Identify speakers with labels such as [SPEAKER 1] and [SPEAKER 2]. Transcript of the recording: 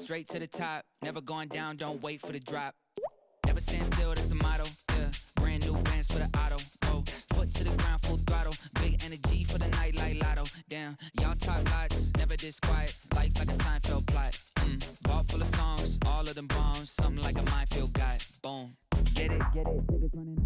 [SPEAKER 1] straight to the top. Never going down, don't wait for the drop. Never stand still, that's the motto. Yeah, brand new bands for the auto. Oh, foot to the ground, full throttle. Big energy for the night like lotto. Damn, y'all talk lots, never disquiet. Life like a Seinfeld plot. Mm, vault full of songs, all of them bombs. Something like a minefield got Boom. Get it, get it, tickets running.